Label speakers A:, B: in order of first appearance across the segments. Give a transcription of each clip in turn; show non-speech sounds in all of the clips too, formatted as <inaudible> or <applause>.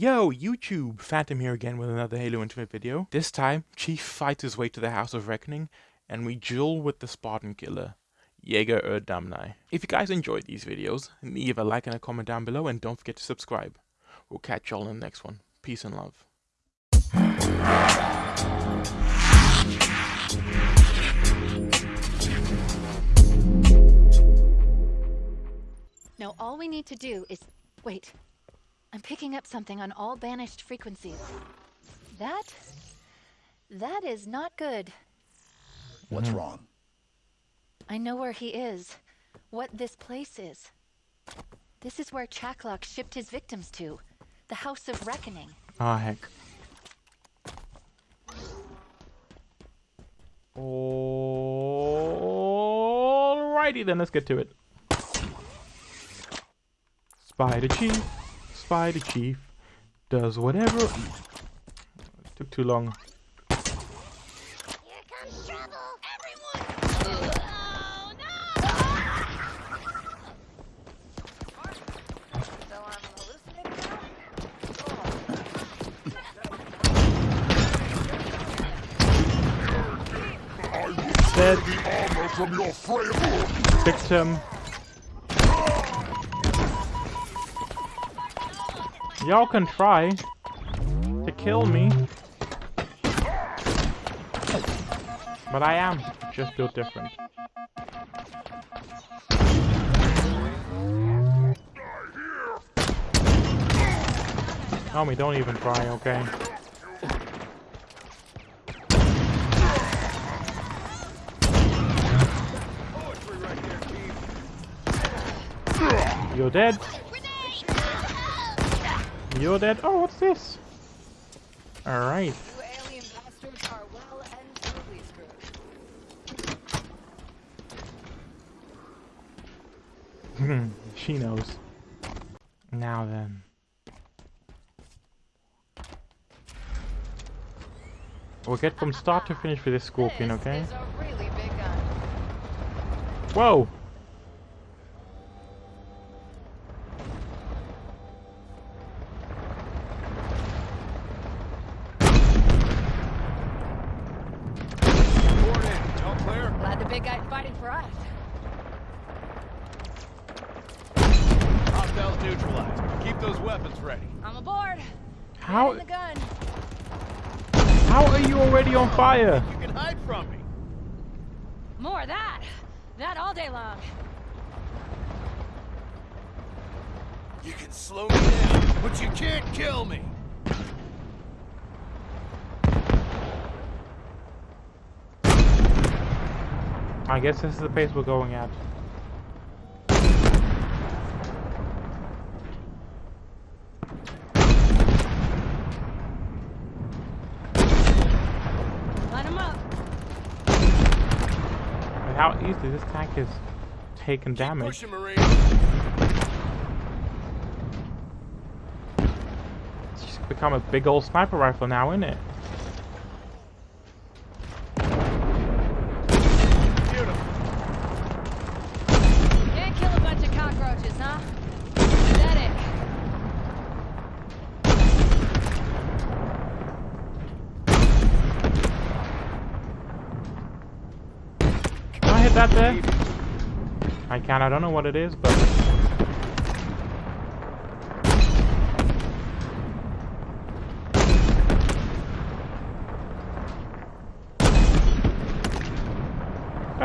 A: Yo, YouTube! Phantom here again with another Halo Infinite video. This time, Chief fights his way to the House of Reckoning, and we duel with the Spartan Killer, Jega 'Rdomnai. If you guys enjoyed these videos, leave a like and a comment down below, and don't forget to subscribe. We'll catch y'all in the next one. Peace and love.
B: Now all we need to do is... Wait. I'm picking up something on all banished frequencies. That... That is not good.
C: What's wrong?
B: I know where he is. What this place is. This is where Chaklock shipped his victims to. The House of Reckoning.
A: Ah, heck. Alrighty then, let's get to it. Spider Chief, Spider Chief, does whatever... It Took too long.
D: Here comes trouble! Everyone! Oh, no! So I'm hallucinating now?
A: Dead
C: Armor from your frail
A: victim. Y'all can try to kill me. But I am just built different. Oh, Homie, don't even try, okay? You're dead. You're dead. Oh, what's this? Alright.
D: You alien bastards are well and <laughs>
A: she knows. Now then. We'll get from start to finish with this scorpion,
D: This
A: okay?
D: is a really big gun.
A: Whoa!
D: Glad the big guy's fighting for us.
E: Hostiles neutralized. Keep those weapons ready.
D: I'm aboard.
A: How
D: In the gun.
A: how are you already on fire?
E: You can hide from me.
D: More of that. That all day long.
E: You can slow me down, but you can't kill me.
A: I guess this is the pace we're going at.
D: Line him up.
A: And how easily this tank is taking damage. It's just become a big old sniper rifle now, isn't it?
E: Beautiful.
D: Can't kill a bunch of cockroaches, huh? Pathetic.
A: Can I hit that there? I I don't know what it is, but...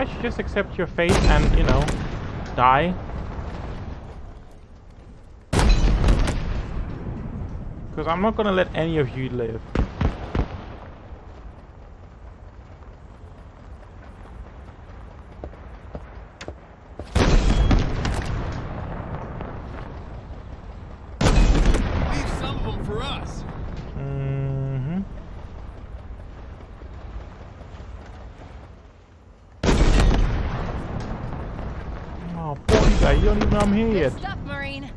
A: Should just accept your fate and, you know, die. Because I'm not gonna let any of you live.
E: Leave some of them for us.
A: Mm-hmm. Oh, poor guy, you don't even know I'm here
D: Good
A: yet.
D: stuff, Marine.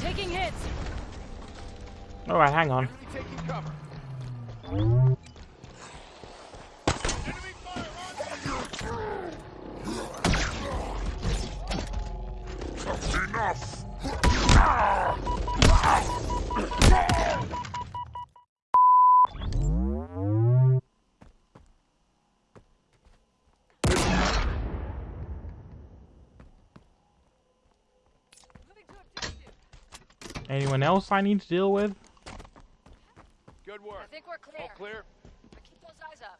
D: Taking hits.
A: Alright, hang on.
E: Enemy taking cover. On
A: else I need to deal with?
E: Good work.
D: I think we're clear.
E: All clear?
D: But keep those eyes up.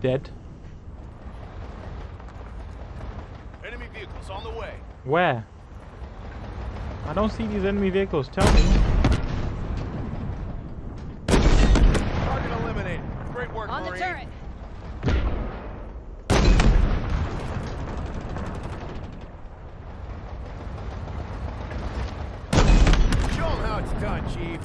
A: Dead.
E: Enemy vehicles on the way.
A: Where? I don't see these enemy vehicles. Tell me.
E: Target eliminated. Great work,
D: On the
E: Marine.
D: turret.
E: Show 'em how it's done, Chief.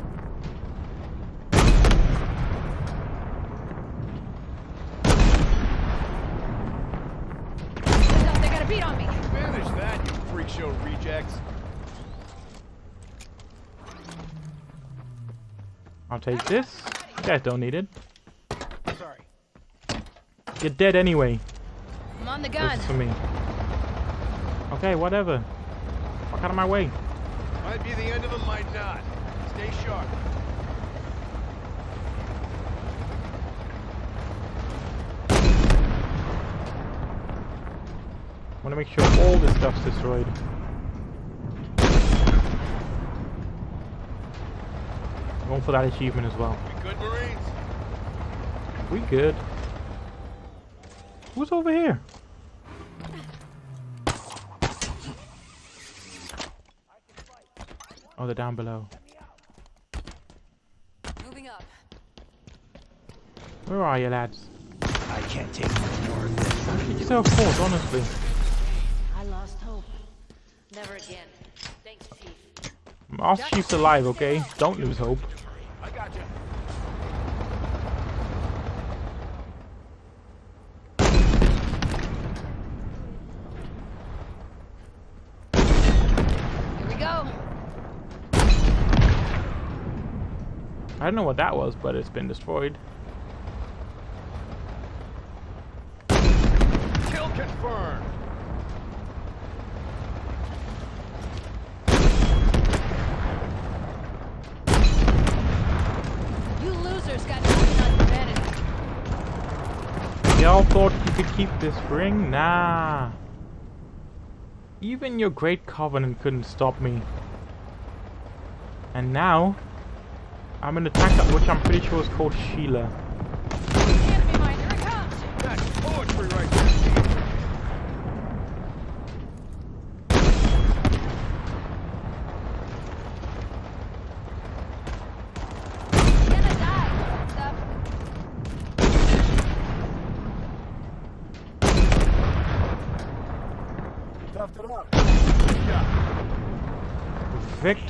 D: Heads up, they got a beat on me.
E: Manage that, you freak show rejects.
A: I'll take this. Yeah, don't need it.
E: Sorry.
A: You're dead anyway.
D: I'm on the
A: This
D: gun.
A: is for me. Okay, whatever. Fuck out of my way.
E: Might be the end of them, might not. Stay sharp.
A: I want to make sure all this stuff's destroyed. Going for that achievement as well.
E: We good, Marines?
A: We good. Who's over here? Oh, they're down below.
D: Moving up.
A: Where are you, lads?
E: I can't take more of this.
A: Get yourself caught, honestly.
B: I lost hope.
D: Never again. Thanks, Chief.
A: Our chief's alive, okay? Don't lose hope.
E: I got you.
D: Here we go.
A: I don't know what that was, but it's been destroyed.
E: Kill confirmed.
D: You losers got nothing
A: Y'all thought you could keep this ring? Nah. Even your great covenant couldn't stop me. And now, I'm in attack which I'm pretty sure is called Sheila.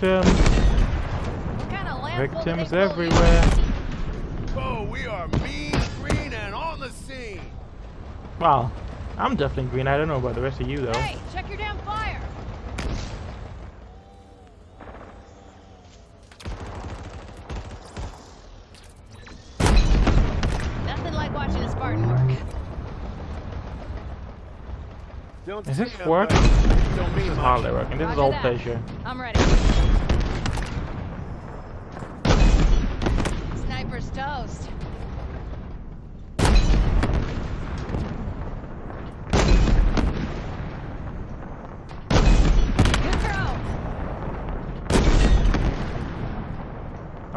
D: Enemy of
A: everywhere.
E: Oh, we are mean, green, and on the scene.
A: Well, I'm definitely green. I don't know about the rest of you though.
D: Hey, check your damn fire. Nothing like watching a Spartan work.
E: Don't
A: Is this
E: it,
A: work?
E: Don't
A: This is hardly working. This is all
D: that.
A: pleasure.
D: I'm ready.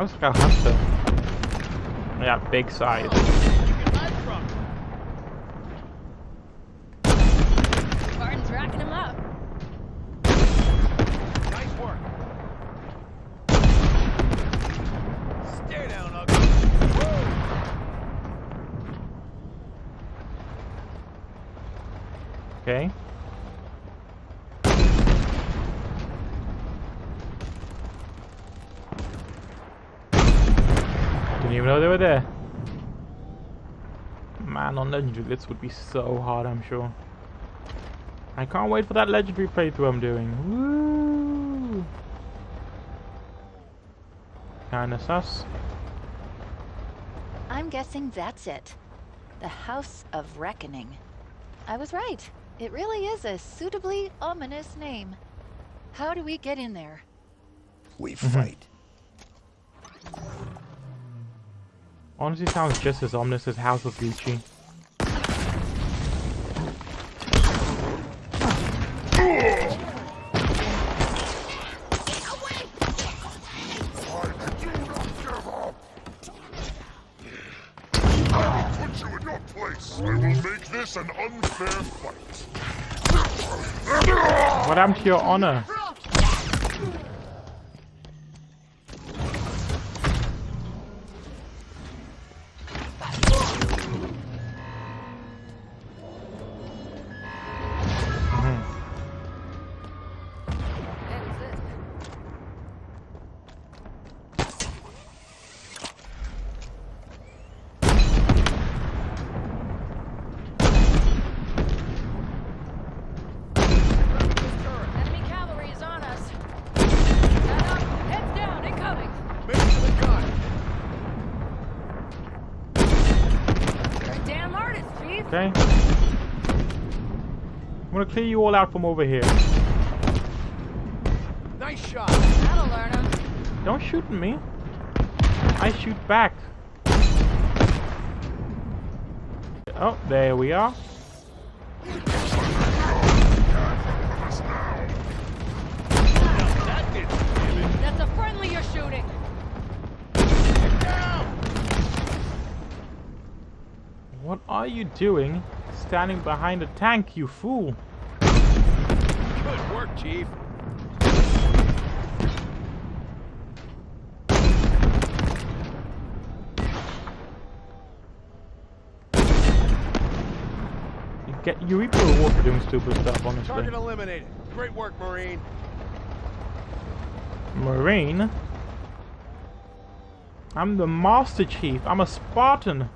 A: Was like a hunter. Yeah, big size.
E: You can hide from it.
D: Spartan's racking him up.
E: Nice work. Stay down, ugly.
A: Okay. Didn't even know they were there. Man, legendary this would be so hard, I'm sure. I can't wait for that legendary playthrough I'm doing. Woo! Kinda sus.
B: I'm guessing that's it. The House of Reckoning. I was right. It really is a suitably ominous name. How do we get in there?
C: We mm-hmm. fight.
A: Honestly sounds just as ominous as House of Gucci. What happened to your honor? Clear you all out from over here.
E: Nice shot.
D: That'll learn him.
A: Don't shoot me. I shoot back. Oh, there we are.
E: That did damage.
D: That's a friendly you're shooting.
A: What are you doing standing behind a tank, you fool?
E: Good work, Chief.
A: You get you reap the reward for doing stupid stuff, honestly.
E: Target eliminated. Great work, Marine.
A: Marine? I'm the Master Chief. I'm a Spartan.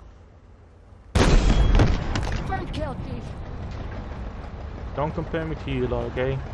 D: First kill, Chief.
A: Don't compare me to you lot, okay? Eh?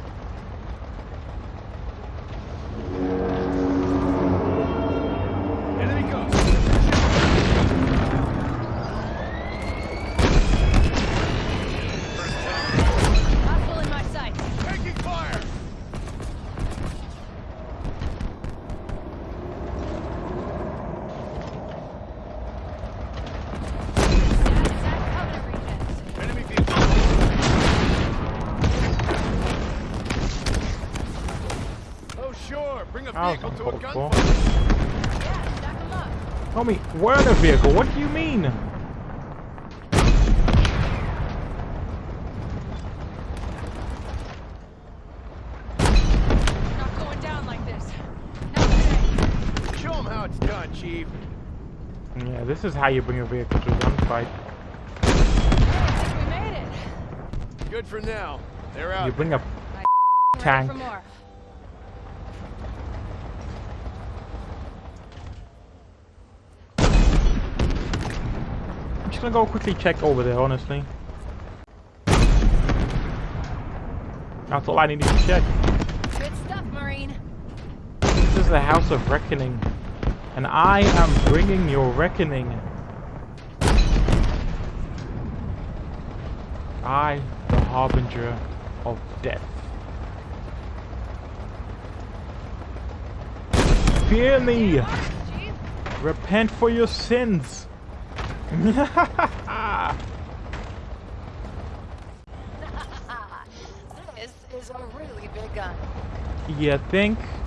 A: For.
E: gunfight.
D: Yeah, stack 'em up.
A: Homie, we're in a vehicle. What do you mean?
D: Not going down like this. Not today.
E: Show 'em how it's done, Chief.
A: Yeah, this is how you bring a vehicle to a gunfight.
D: We made it.
E: Good for now. They're out.
A: You bring a
D: Ready
A: Tank.
D: For more.
A: I'm just gonna go quickly check over there, honestly. That's all I needed to check.
D: Good stuff, Marine.
A: This is the House of Reckoning. And I am bringing your reckoning. I, the Harbinger of Death. Fear me! Repent for your sins! <laughs>
B: This is a really big gun.
A: you think?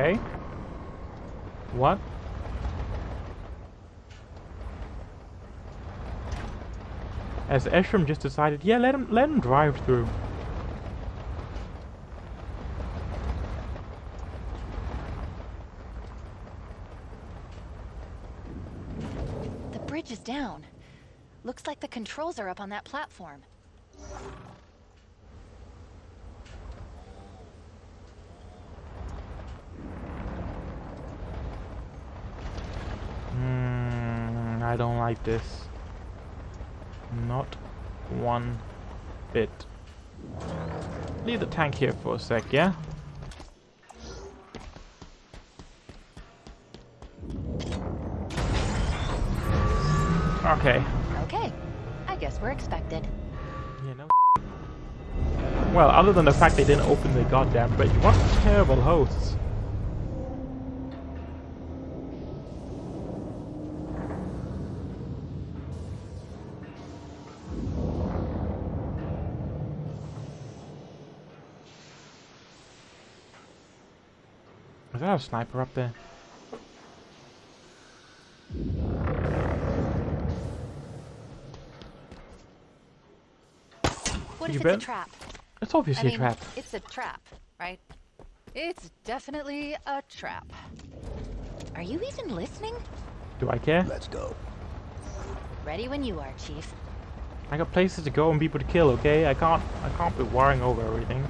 A: Okay. What? As Escharum just decided, yeah, let him let him drive through.
B: The bridge is down. Looks like the controls are up on that platform.
A: Hmm, I don't like this. Not one bit. leave the tank here for a sec, yeah? Okay.
B: Okay. I guess we're expected.
A: Yeah, no. <laughs> Well, other than the fact they didn't open the goddamn bridge, what terrible hosts. Is that a sniper up there?
B: What
A: You
B: if it's
A: bet.
B: a trap?
A: It's
B: I
A: obviously
B: mean,
A: a trap.
B: it's a trap, right? It's definitely a trap. Are you even listening?
A: Do I care?
E: Let's go.
B: Ready when you are, Chief.
A: I got places to go and people to kill, okay? I can't I can't be worrying over everything.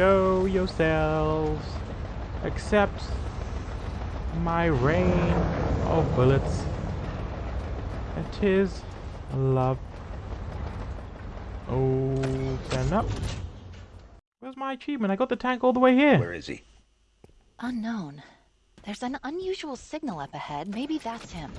A: Show yourselves. Accept my rain of bullets. It is love. Open up. Where's my achievement? I got the tank all the way here.
E: Where is he?
B: Unknown. There's an unusual signal up ahead. Maybe that's him.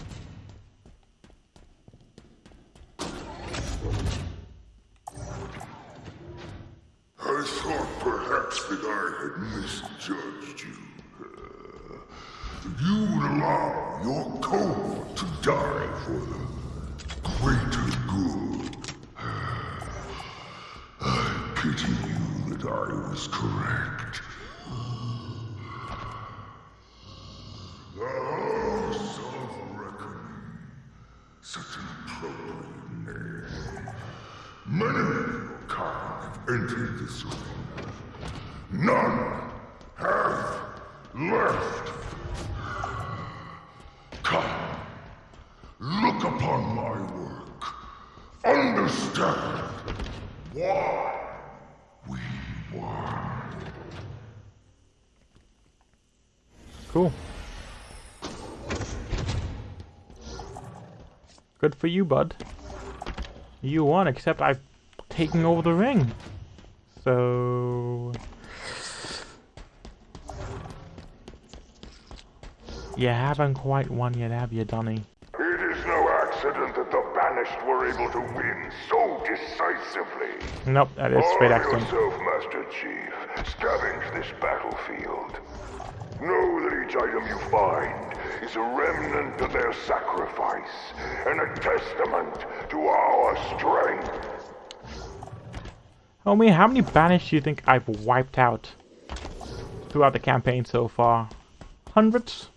C: I thought perhaps that I had misjudged you. You would allow your code to die for the greater good. I pity you that I was correct. The House of Reckoning. Such an appropriate name. Many kind have entered this arena. None have left. Come, look upon my work. Understand why we won.
A: Cool. Good for you, bud. You won, except I've taken over the ring. So... You haven't quite won yet, have you, Donny?
C: It is no accident that the banished were able to win so decisively.
A: Nope, that is straight accident.
C: yourself, Master Chief. Scavenge this battlefield. Know that each item you find is a remnant of their sacrifice and a testament to our strength.
A: Homie, how many banished do you think I've wiped out throughout the campaign so far? Hundreds?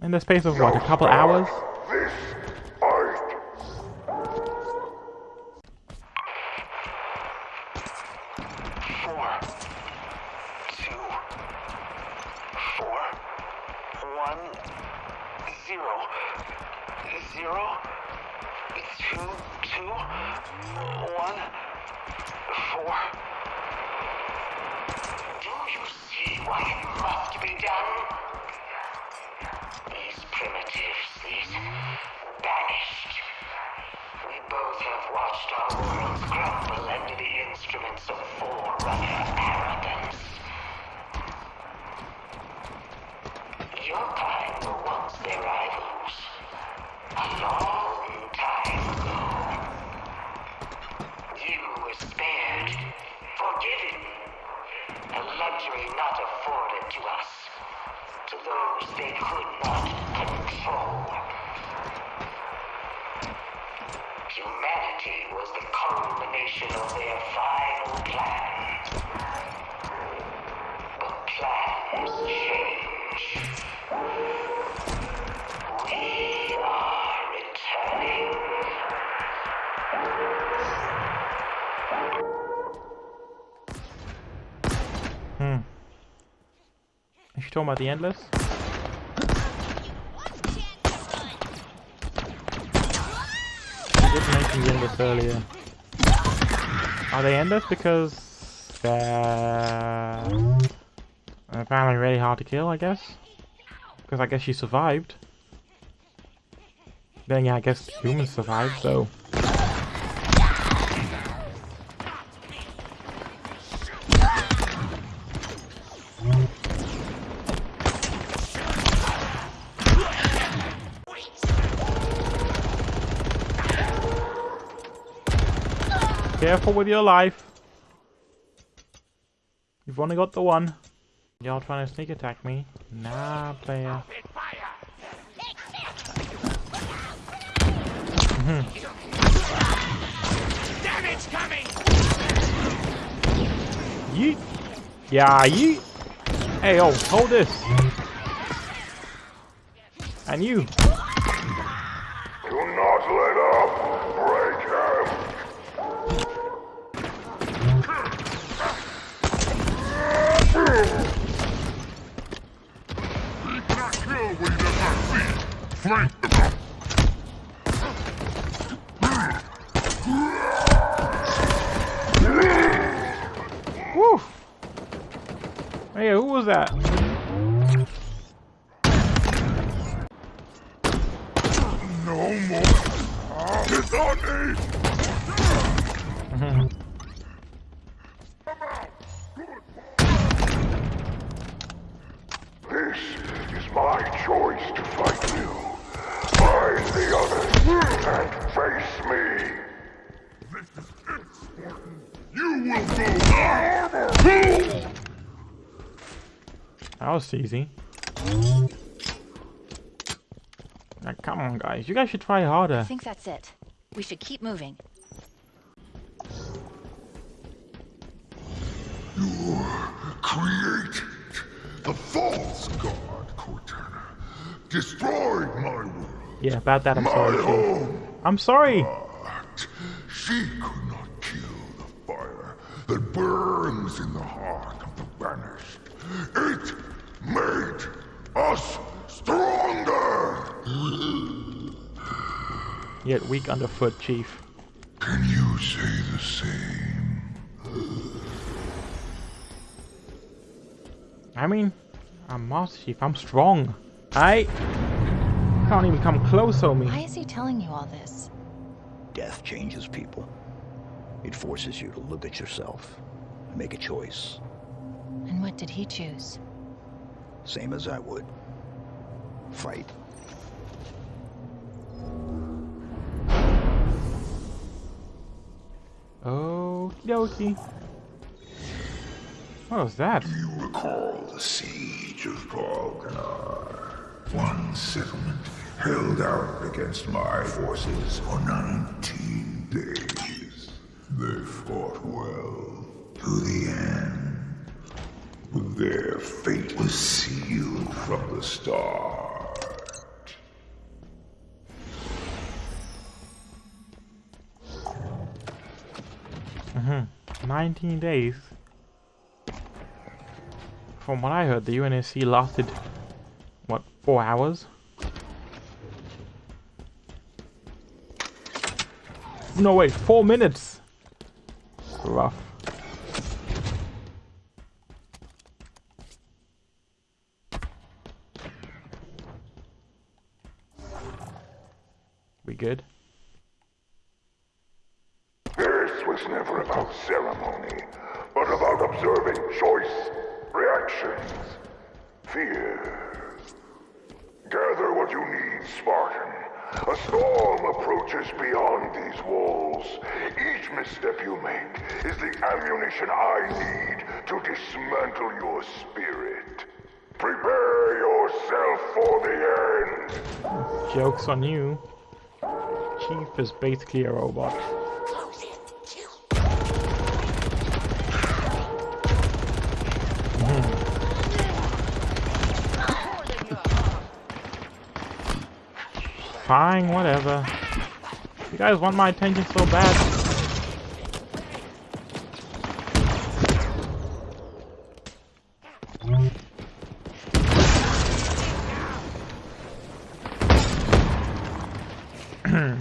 A: In the space of what, a couple hours?
F: Four. Do you see why what must be done? These primitives, these banished. We both have watched our worlds crumble under the instruments of forerunner arrogance. Your kind were once their rivals. A long time ago. You were spared, forgiven. A luxury not afforded to us. To those they could not control. Humanity was the culmination of their final plan. But plans change. We are returning.
A: Hmm. She talking about the Endless? I did mention the Endless earlier. Are they Endless because they're apparently really hard to kill, I guess? Because I guess she survived. Then yeah, I guess humans survive, so. Careful with your life. You've only got the one. Y'all trying to sneak attack me? Nah, player.
E: Damage coming!
A: Yeet. Yeah, yeet. Hey, oh, hold this. And you.
C: Do not let up! Break him! He cannot kill when he does not see. Flank!
A: Woo. Hey, who was that?
C: No more! It's on me! This is my choice to fight you. Find the others and face me. This is it, Spartan. You will go
A: That was easy. Now, come on, guys. You guys should try harder.
B: I think that's it. We should keep moving.
C: created the false god Cortana. Destroyed my world,
A: Yeah, about that I'm
C: my
A: sorry,
C: home.
A: I'm sorry.
C: But she could not kill the fire that burns in the heart of the banished. It made us stronger.
A: Yet weak underfoot, Chief.
C: Can you say the same?
A: I mean, I'm Master Chief. I'm strong. I can't even come close on me.
B: Why is he telling you all this?
G: Death changes people. It forces you to look at yourself, and make a choice,
B: And what did he choose?
G: same as I would. Fight.
A: Okie dokie. What was that?
C: Do You recall the siege of Balganar. One settlement held out against my forces for 19 days. They fought well to the end. But their fate was sealed from the start.
A: 19 days. From what I heard, the UNSC lasted, what, 4 hours? No, wait, 4 minutes! Rough. We good?
C: This was never about ceremony, but about observing choice, reactions, fear. Gather what you need, Spartan. A storm approaches beyond these walls. Each misstep you make is the ammunition I need to dismantle your spirit. Prepare yourself for the end.
A: Joke's on you. Chief is basically a robot. Fine, whatever. You guys want my attention so bad?
H: I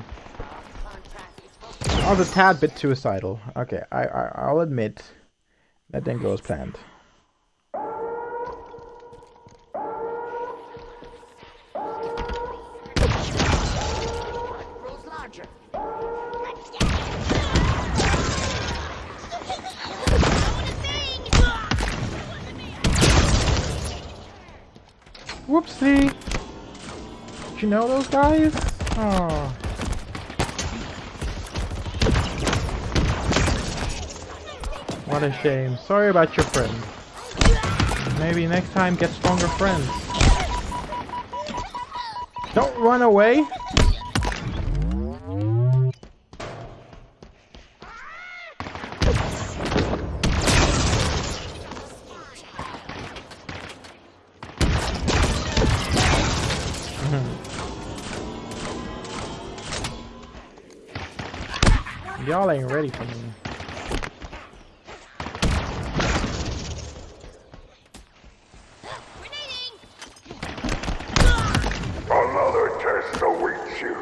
H: was a tad bit suicidal. Okay, I, I I'll admit that didn't go as planned.
A: Whoopsie! Did you know those guys? Oh. What a shame. Sorry about your friend. Maybe next time get stronger friends. Don't run away! Ready for me.
C: Another test awaits you.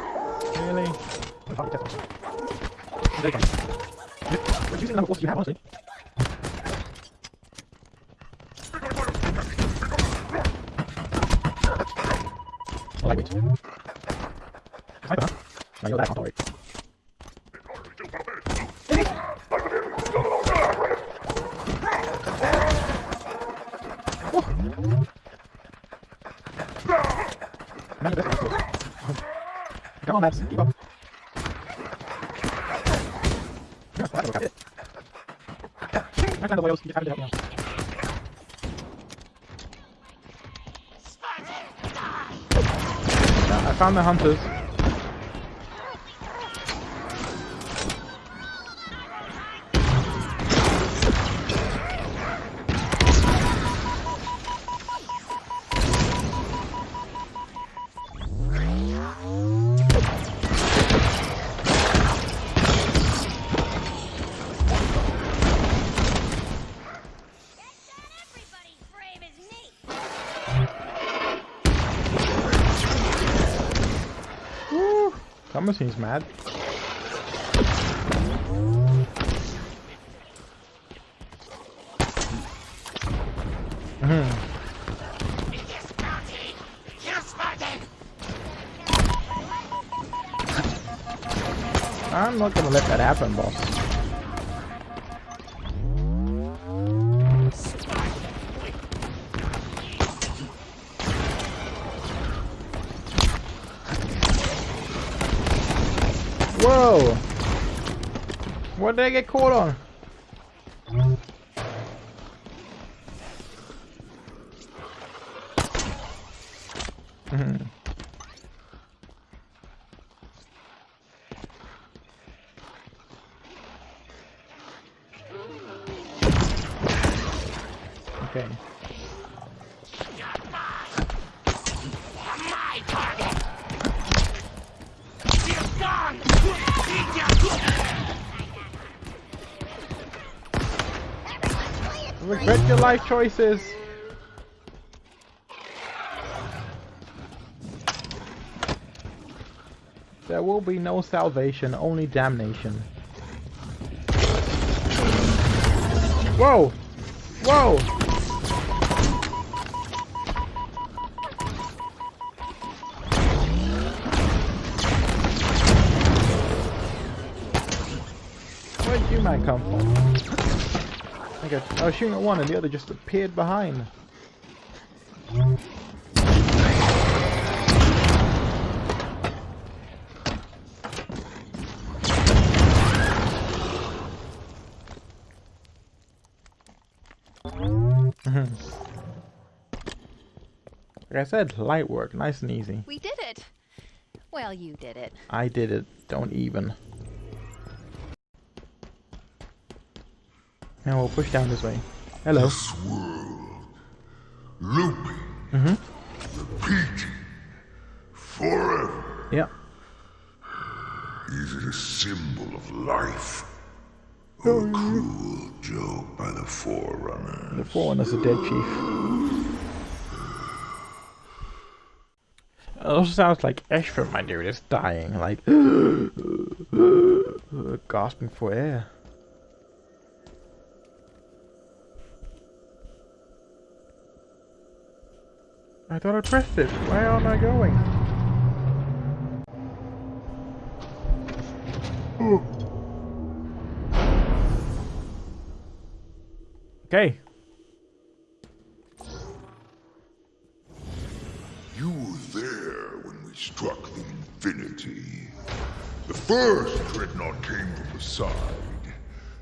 A: Really? We're using the you have, honestly. Oh, Lightweight. Sniper, huh? I know that, I'll tolerate. Remember this one. Come on, lads, keep up. You to help me out. I found the hunters. Seems mad. Mhm. I'm not gonna let that happen, boss. What did I get caught on? Life choices. There will be no salvation, only damnation. Whoa! Whoa! Where'd you man come from? I got, I was shooting at one and the other just appeared behind. <laughs> Like I said, light work, nice and easy.
B: We did it. Well, you did it.
A: I did it, don't even. Now we'll push down this way. Hello.
C: This world, looping,
A: Mm-hmm.
C: repeating, forever.
A: Yeah.
C: Is it a symbol of life? Or a cruel joke by the Forerunner?
A: The Forerunner's a dead chief. It also sounds like Ash from my dude is dying, like <gasps> gasping for air. I thought I pressed it. Why am I going? Okay.
C: You were there when we struck the Infinity. The first dreadnought came from the side.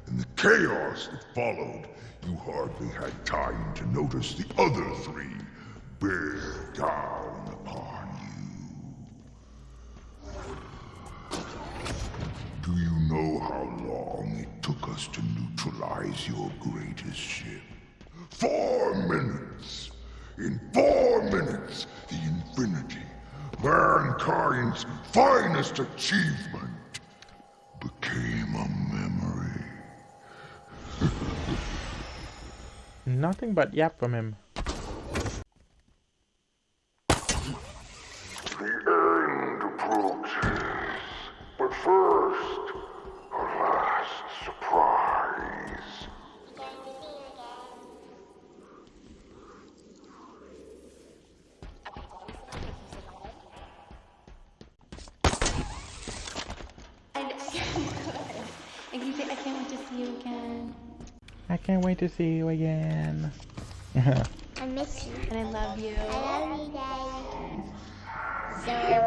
C: In the chaos that followed, you hardly had time to notice the other three bear down upon you. Do you know how long it took us to neutralize your greatest ship? Four minutes! In four minutes, the Infinity, mankind's finest achievement, became a memory. <laughs>
H: Nothing but yap from him.
C: The end approaches. But first, a last surprise.
I: I, I, can say, I can't wait to see you again.
H: I can't wait to see you again. <laughs>
I: I miss you. And I love you. I love you, Daddy. So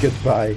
C: goodbye.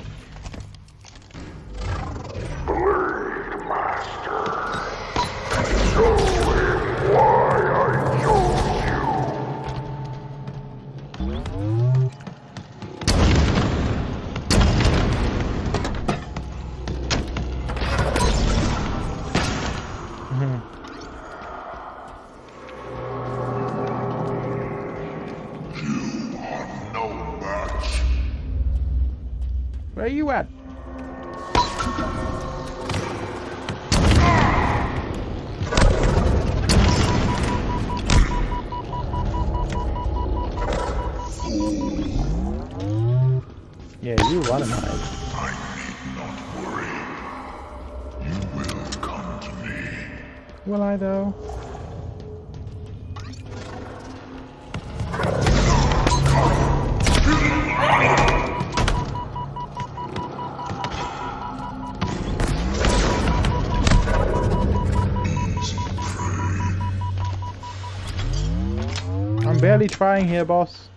H: Barely trying here, boss.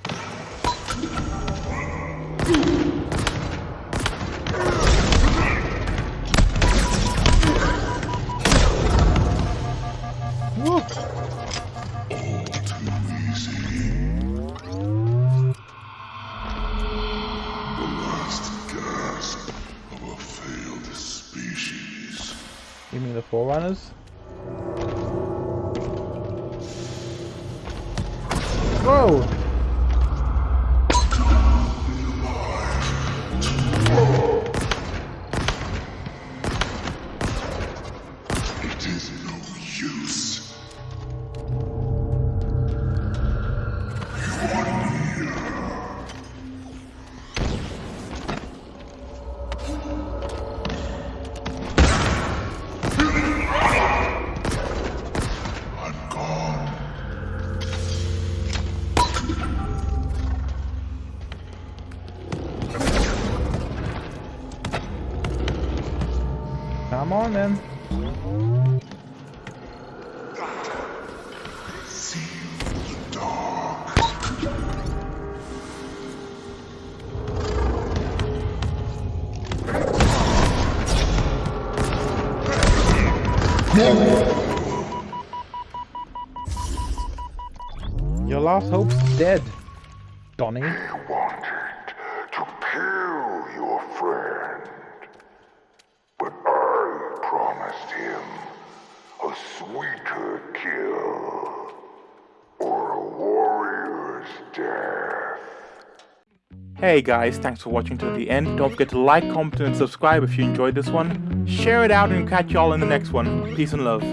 A: Hey guys, thanks for watching to the end. Don't forget to like, comment and subscribe if you enjoyed this one. Share it out and catch y'all in the next one. Peace and love.